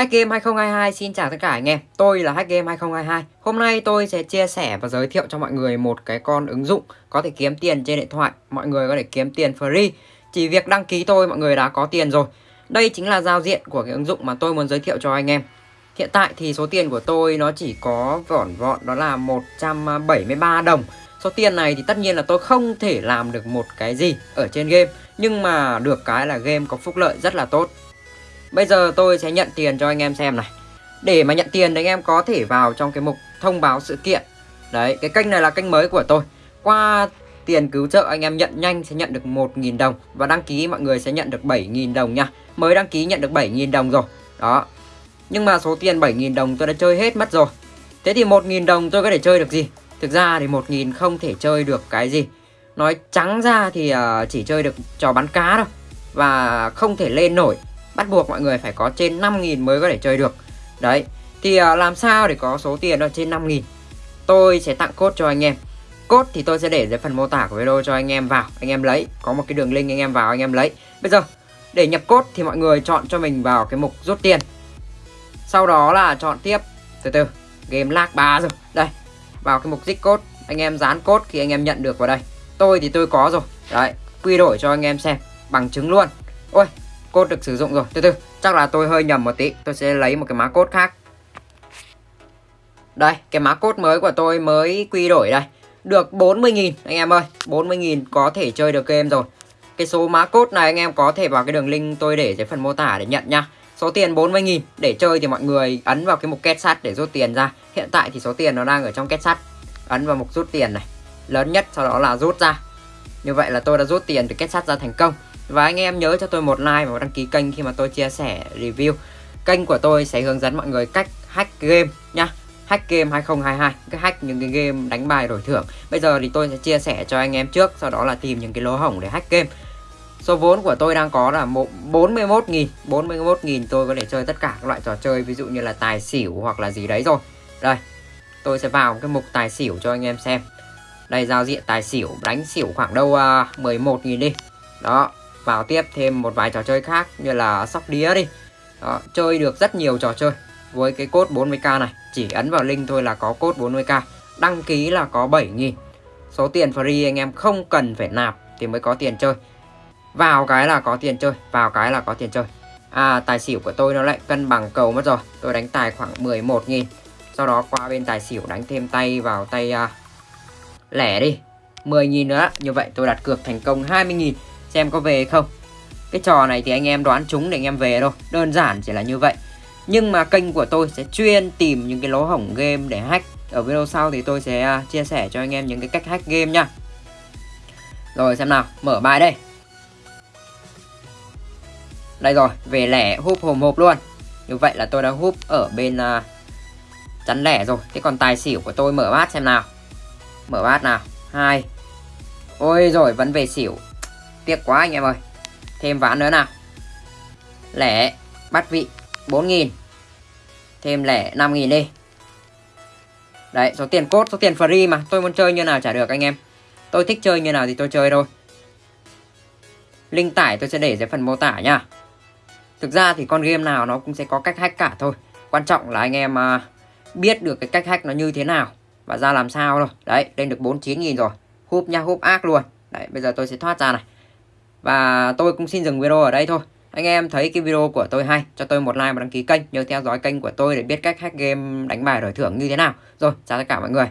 Hack Game 2022 xin chào tất cả anh em. Tôi là Hack Game 2022 Hôm nay tôi sẽ chia sẻ và giới thiệu cho mọi người một cái con ứng dụng có thể kiếm tiền trên điện thoại. Mọi người có thể kiếm tiền free. Chỉ việc đăng ký thôi, mọi người đã có tiền rồi. Đây chính là giao diện của cái ứng dụng mà tôi muốn giới thiệu cho anh em. Hiện tại thì số tiền của tôi nó chỉ có vỏn vọn đó là 173 đồng. Số tiền này thì tất nhiên là tôi không thể làm được một cái gì ở trên game. Nhưng mà được cái là game có phúc lợi rất là tốt. Bây giờ tôi sẽ nhận tiền cho anh em xem này. Để mà nhận tiền thì anh em có thể vào trong cái mục thông báo sự kiện. Đấy, cái kênh này là kênh mới của tôi. Qua tiền cứu trợ anh em nhận nhanh sẽ nhận được 1.000 đồng Và đăng ký mọi người sẽ nhận được 7.000 đồng nha. Mới đăng ký nhận được 7.000 đồng rồi. Đó. Nhưng mà số tiền 7.000 đồng tôi đã chơi hết mất rồi. Thế thì 1.000 đồng tôi có thể chơi được gì? Thực ra thì 1.000 không thể chơi được cái gì. Nói trắng ra thì à, chỉ chơi được trò bắn cá thôi Và không thể lên nổi bắt buộc mọi người phải có trên 5.000 mới có thể chơi được. Đấy thì uh, làm sao để có số tiền đó trên 5.000 tôi sẽ tặng cốt cho anh em. Cốt thì tôi sẽ để dưới phần mô tả của video cho anh em vào. Anh em lấy có một cái đường link anh em vào anh em lấy. Bây giờ để nhập cốt thì mọi người chọn cho mình vào cái mục rút tiền. Sau đó là chọn tiếp. Từ từ game lag 3 rồi. Đây vào cái mục dích cốt anh em dán cốt khi anh em nhận được vào đây. Tôi thì tôi có rồi. Đấy quy đổi cho anh em xem bằng chứng luôn. Ôi cốt được sử dụng rồi. Từ từ, chắc là tôi hơi nhầm một tí. Tôi sẽ lấy một cái mã cốt khác. Đây, cái mã cốt mới của tôi mới quy đổi đây. Được 40.000 anh em ơi. 40.000 có thể chơi được game rồi. Cái số mã cốt này anh em có thể vào cái đường link tôi để dưới phần mô tả để nhận nha. Số tiền 40.000 để chơi thì mọi người ấn vào cái mục kết sắt để rút tiền ra. Hiện tại thì số tiền nó đang ở trong kết sắt. Ấn vào mục rút tiền này. Lớn nhất sau đó là rút ra. Như vậy là tôi đã rút tiền từ kết sắt ra thành công và anh em nhớ cho tôi một like và một đăng ký kênh khi mà tôi chia sẻ review. Kênh của tôi sẽ hướng dẫn mọi người cách hack game nha. Hack game 2022 Cái hack những cái game đánh bài đổi thưởng. Bây giờ thì tôi sẽ chia sẻ cho anh em trước Sau đó là tìm những cái lỗ hổng để hack game. Số vốn của tôi đang có là 41.000 41.000 tôi có thể chơi tất cả các loại trò chơi Ví dụ như là tài xỉu hoặc là gì đấy rồi. Đây Tôi sẽ vào cái mục tài xỉu cho anh em xem. Đây giao diện tài xỉu Đánh xỉu khoảng đâu à, uh, 11.000 đi. Đó vào tiếp thêm một vài trò chơi khác như là sóc đĩa đi. Đó, chơi được rất nhiều trò chơi với cái cốt 40k này. Chỉ ấn vào link thôi là có cốt 40k đăng ký là có 7.000 số tiền free anh em không cần phải nạp thì mới có tiền chơi. Vào cái là có tiền chơi vào cái là có tiền chơi. À tài xỉu của tôi nó lại cân bằng cầu mất rồi. Tôi đánh tài khoảng 11.000 sau đó qua bên tài xỉu đánh thêm tay vào tay uh, lẻ đi. 10.000 nữa như vậy tôi đặt cược thành công 20.000 xem có về không? Cái trò này thì anh em đoán chúng để anh em về thôi. Đơn giản chỉ là như vậy. Nhưng mà kênh của tôi sẽ chuyên tìm những cái lỗ hổng game để hack. Ở video sau thì tôi sẽ à, chia sẻ cho anh em những cái cách hack game nha. Rồi xem nào. Mở bài đây. Đây rồi về lẻ húp hồm hộp luôn. Như vậy là tôi đã húp ở bên uh, chắn lẻ rồi. Thế còn tài xỉu của tôi mở bát xem nào. Mở bát nào. Hai. Ôi rồi vẫn về xỉu. Tiếc quá anh em ơi. Thêm ván nữa nào. Lẻ bắt vị 4.000 Thêm lẻ 5.000 đi. Đấy, số tiền cốt, số tiền free mà. Tôi muốn chơi như nào trả được anh em. Tôi thích chơi như nào thì tôi chơi thôi. Link tải tôi sẽ để dưới phần mô tả nha Thực ra thì con game nào nó cũng sẽ có cách hack cả thôi. Quan trọng là anh em à, biết được cái cách hack nó như thế nào Và ra làm sao thôi. Đấy, lên được 49.000 rồi. Húp nha húp ác luôn. Đấy, bây giờ tôi sẽ thoát ra này và tôi cũng xin dừng video ở đây thôi. Anh em thấy cái video của tôi hay, cho tôi một like và đăng ký kênh. Nhớ theo dõi kênh của tôi để biết cách hack game đánh bài đổi thưởng như thế nào. Rồi, chào tất cả mọi người.